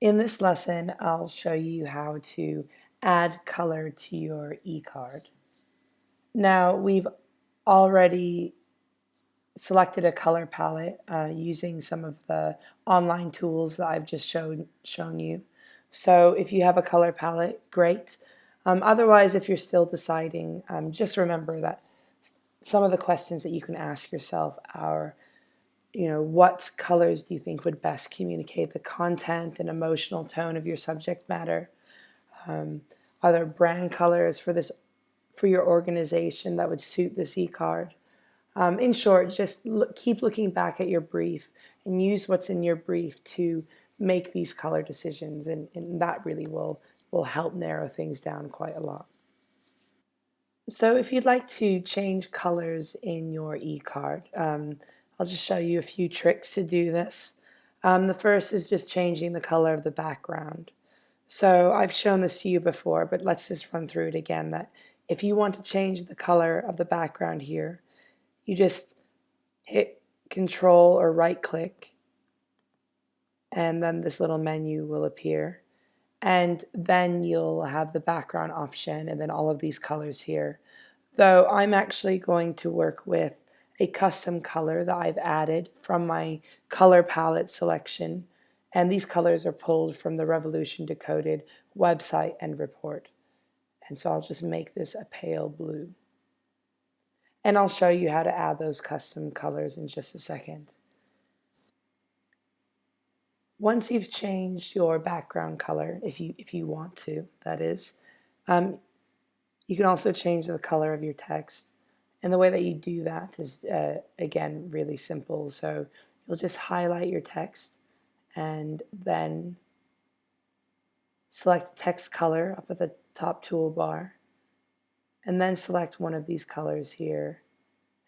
In this lesson, I'll show you how to add color to your e-card. Now, we've already selected a color palette uh, using some of the online tools that I've just shown, shown you. So if you have a color palette, great. Um, otherwise, if you're still deciding, um, just remember that some of the questions that you can ask yourself are you know, what colors do you think would best communicate the content and emotional tone of your subject matter? Um, are there brand colors for this, for your organization that would suit this e-card? Um, in short, just look, keep looking back at your brief and use what's in your brief to make these color decisions, and, and that really will, will help narrow things down quite a lot. So if you'd like to change colors in your e-card, um, I'll just show you a few tricks to do this. Um, the first is just changing the color of the background. So I've shown this to you before, but let's just run through it again. That if you want to change the color of the background here, you just hit control or right click and then this little menu will appear and then you'll have the background option and then all of these colors here. Though I'm actually going to work with a custom color that I've added from my color palette selection. And these colors are pulled from the Revolution Decoded website and report. And so I'll just make this a pale blue. And I'll show you how to add those custom colors in just a second. Once you've changed your background color, if you, if you want to, that is, um, you can also change the color of your text. And the way that you do that is, uh, again, really simple. So you'll just highlight your text and then select text color up at the top toolbar and then select one of these colors here.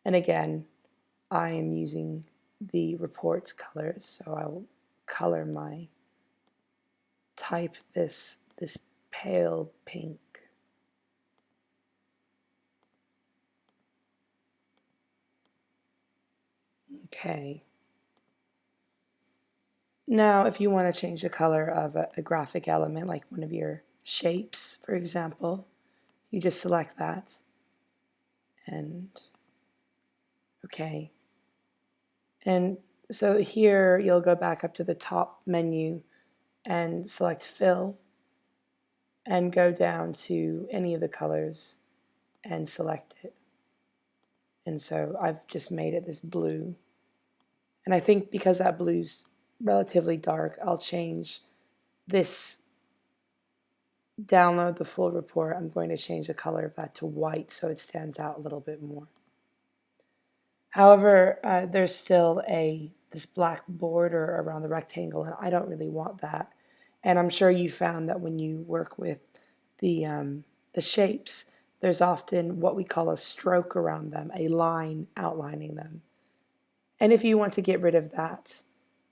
And again, I am using the reports colors, so I will color my type this this pale pink Okay. Now, if you want to change the color of a, a, graphic element, like one of your shapes, for example, you just select that. And, okay. And so here, you'll go back up to the top menu and select Fill, and go down to any of the colors and select it. And so I've just made it this blue. And I think because that blue's relatively dark, I'll change this download the full report. I'm going to change the color of that to white so it stands out a little bit more. However, uh, there's still a this black border around the rectangle and I don't really want that. And I'm sure you found that when you work with the, um, the shapes, there's often what we call a stroke around them, a line outlining them. And if you want to get rid of that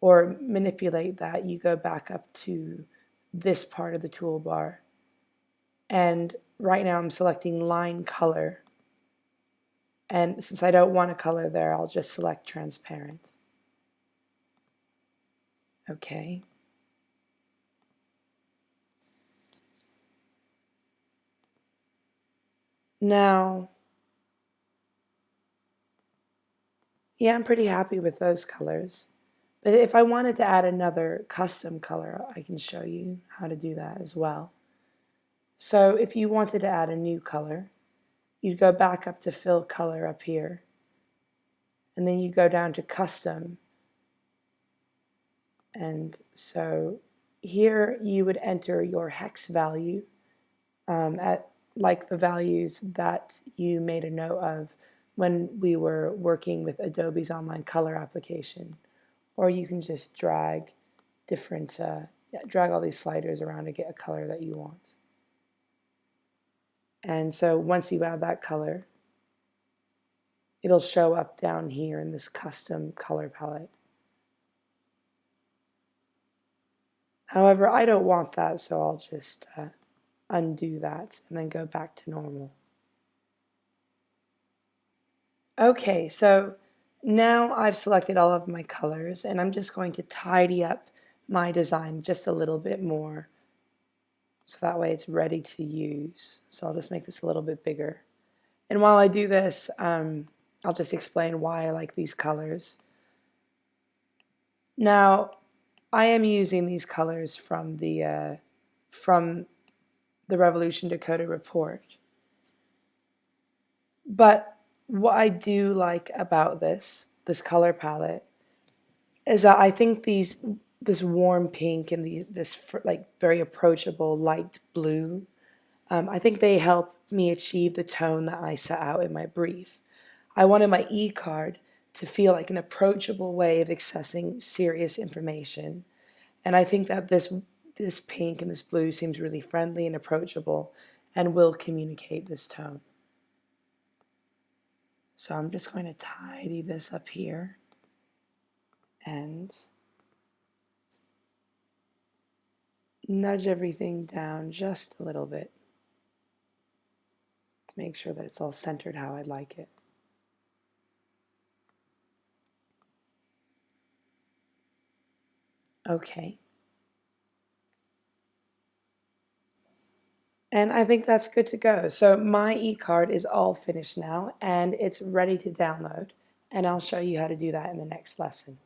or manipulate that, you go back up to this part of the toolbar. And right now I'm selecting line color. And since I don't want a color there, I'll just select transparent. Okay. Now, Yeah, I'm pretty happy with those colors. But if I wanted to add another custom color, I can show you how to do that as well. So if you wanted to add a new color, you'd go back up to fill color up here. And then you go down to custom. And so here you would enter your hex value um, at like the values that you made a note of when we were working with Adobe's online color application. Or you can just drag different, uh, drag all these sliders around to get a color that you want. And so once you add that color, it'll show up down here in this custom color palette. However, I don't want that, so I'll just uh, undo that and then go back to normal. Okay, so now I've selected all of my colors and I'm just going to tidy up my design just a little bit more so that way it's ready to use. So I'll just make this a little bit bigger. And while I do this, um, I'll just explain why I like these colors. Now, I am using these colors from the uh, from the Revolution Decoded report. But what I do like about this, this color palette, is that I think these this warm pink and the, this like very approachable light blue, um, I think they help me achieve the tone that I set out in my brief. I wanted my e-card to feel like an approachable way of accessing serious information. And I think that this, this pink and this blue seems really friendly and approachable and will communicate this tone. So I'm just going to tidy this up here and nudge everything down just a little bit to make sure that it's all centered how I'd like it. Okay. And I think that's good to go. So my e-card is all finished now and it's ready to download. And I'll show you how to do that in the next lesson.